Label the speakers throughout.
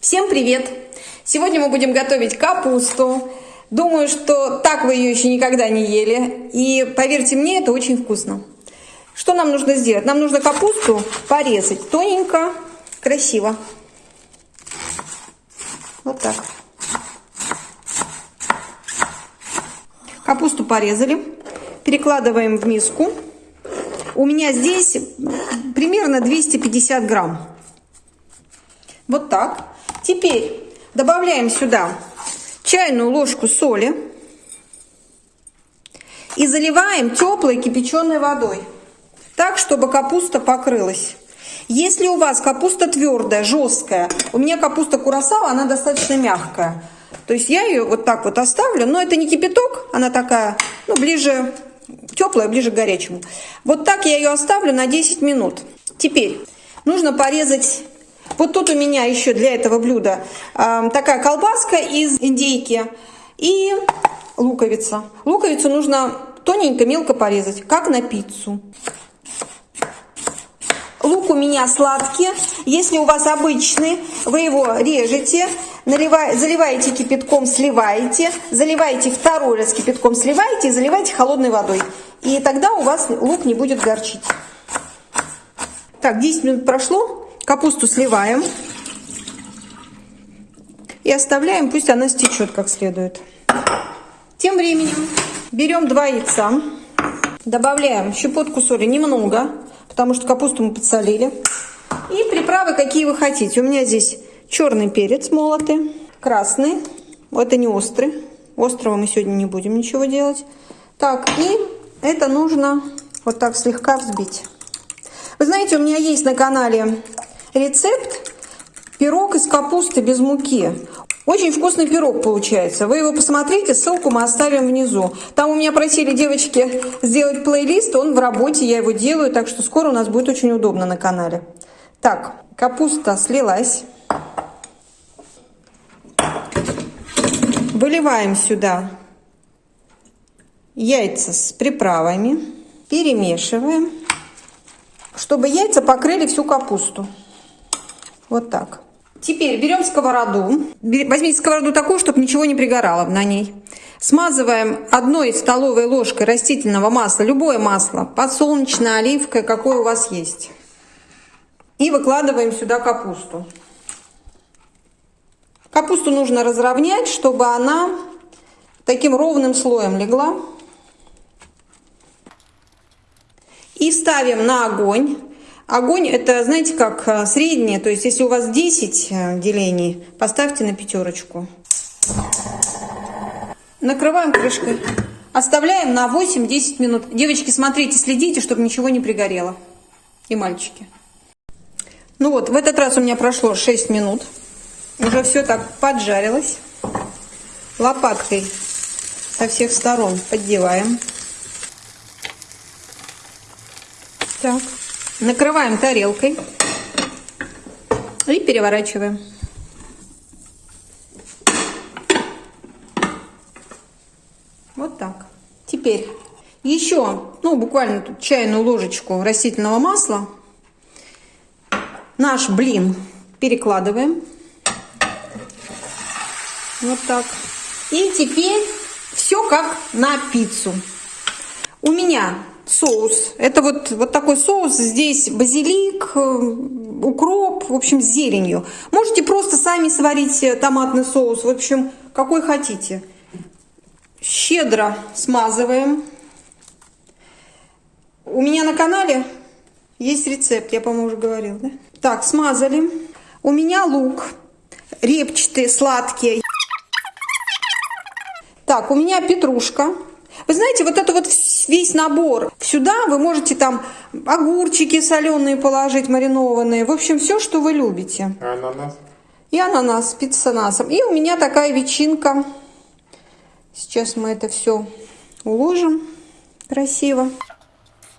Speaker 1: Всем привет! Сегодня мы будем готовить капусту. Думаю, что так вы ее еще никогда не ели. И поверьте мне, это очень вкусно. Что нам нужно сделать? Нам нужно капусту порезать тоненько, красиво. Вот так. Капусту порезали. Перекладываем в миску. У меня здесь примерно 250 грамм. Вот так. Теперь добавляем сюда чайную ложку соли и заливаем теплой кипяченой водой, так, чтобы капуста покрылась. Если у вас капуста твердая, жесткая, у меня капуста курасава, она достаточно мягкая. То есть я ее вот так вот оставлю, но это не кипяток, она такая, ну, ближе, теплая, ближе к горячему. Вот так я ее оставлю на 10 минут. Теперь нужно порезать вот тут у меня еще для этого блюда э, такая колбаска из индейки и луковица. Луковицу нужно тоненько, мелко порезать, как на пиццу. Лук у меня сладкий. Если у вас обычный, вы его режете, наливай, заливаете кипятком, сливаете, заливаете второй раз кипятком, сливаете и заливаете холодной водой. И тогда у вас лук не будет горчить. Так, 10 минут прошло. Капусту сливаем и оставляем, пусть она стечет как следует. Тем временем берем два яйца, добавляем щепотку соли немного, потому что капусту мы подсолили. И приправы, какие вы хотите. У меня здесь черный перец молотый, красный, это не острый. Острого мы сегодня не будем ничего делать. Так, и это нужно вот так слегка взбить. Вы знаете, у меня есть на канале рецепт пирог из капусты без муки. Очень вкусный пирог получается. Вы его посмотрите, ссылку мы оставим внизу. Там у меня просили девочки сделать плейлист, он в работе, я его делаю, так что скоро у нас будет очень удобно на канале. Так, капуста слилась. Выливаем сюда яйца с приправами, перемешиваем, чтобы яйца покрыли всю капусту. Вот так. Теперь берем сковороду. Возьмите сковороду такую, чтобы ничего не пригорало на ней. Смазываем одной столовой ложкой растительного масла, любое масло, подсолнечное, оливковое, какое у вас есть. И выкладываем сюда капусту. Капусту нужно разровнять, чтобы она таким ровным слоем легла. И ставим на огонь. Огонь это, знаете, как э, среднее, то есть если у вас 10 э, делений, поставьте на пятерочку. Накрываем крышкой. Оставляем на 8-10 минут. Девочки, смотрите, следите, чтобы ничего не пригорело. И мальчики. Ну вот, в этот раз у меня прошло 6 минут. Уже все так поджарилось. Лопаткой со всех сторон поддеваем. Так. Накрываем тарелкой и переворачиваем. Вот так. Теперь еще, ну, буквально тут чайную ложечку растительного масла. Наш блин перекладываем. Вот так. И теперь все как на пиццу. У меня соус. Это вот, вот такой соус. Здесь базилик, э, укроп, в общем, с зеленью. Можете просто сами сварить э, томатный соус. В общем, какой хотите. Щедро смазываем. У меня на канале есть рецепт, я, по-моему, уже говорил, да? Так, смазали. У меня лук репчатый, сладкий. Так, у меня петрушка. Вы знаете, вот это вот весь набор. Сюда вы можете там огурчики соленые положить, маринованные. В общем, все, что вы любите.
Speaker 2: А ананас?
Speaker 1: И ананас, с ананасом. И у меня такая ветчинка. Сейчас мы это все уложим красиво.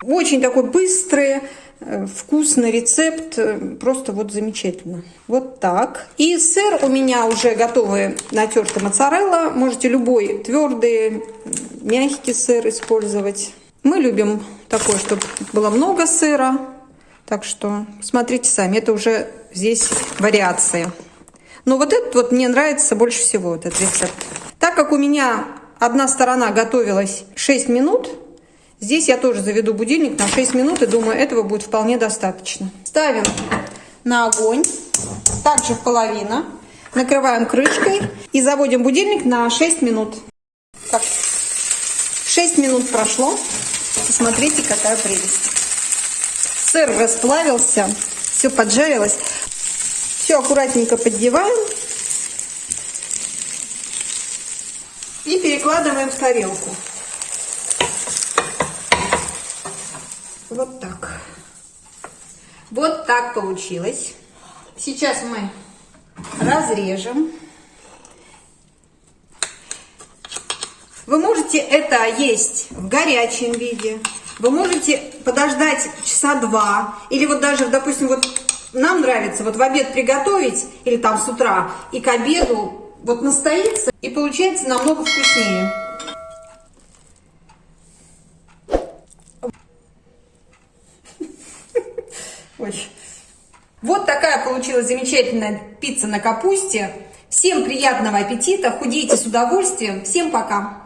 Speaker 1: Очень такой быстрый, э, вкусный рецепт. Э, просто вот замечательно. Вот так. И сыр у меня уже готовый натертый моцарелла. Можете любой твердый, мягкий сыр использовать. Мы любим такой, чтобы было много сыра. Так что смотрите сами, это уже здесь вариации. Но вот этот вот мне нравится больше всего, этот рецепт. Так как у меня одна сторона готовилась 6 минут, здесь я тоже заведу будильник на 6 минут и думаю, этого будет вполне достаточно. Ставим на огонь, также половина. Накрываем крышкой и заводим будильник на 6 минут. Так, 6 минут прошло. Посмотрите, какая прелесть. Сыр расплавился, все поджарилось. Все аккуратненько поддеваем. И перекладываем в тарелку. Вот так. Вот так получилось. Сейчас мы разрежем. Вы можете это есть в горячем виде. Вы можете подождать часа два. Или вот даже, допустим, вот нам нравится вот в обед приготовить, или там с утра, и к обеду вот настоится, и получается намного вкуснее. Ой. Вот такая получилась замечательная пицца на капусте. Всем приятного аппетита, худейте с удовольствием. Всем пока!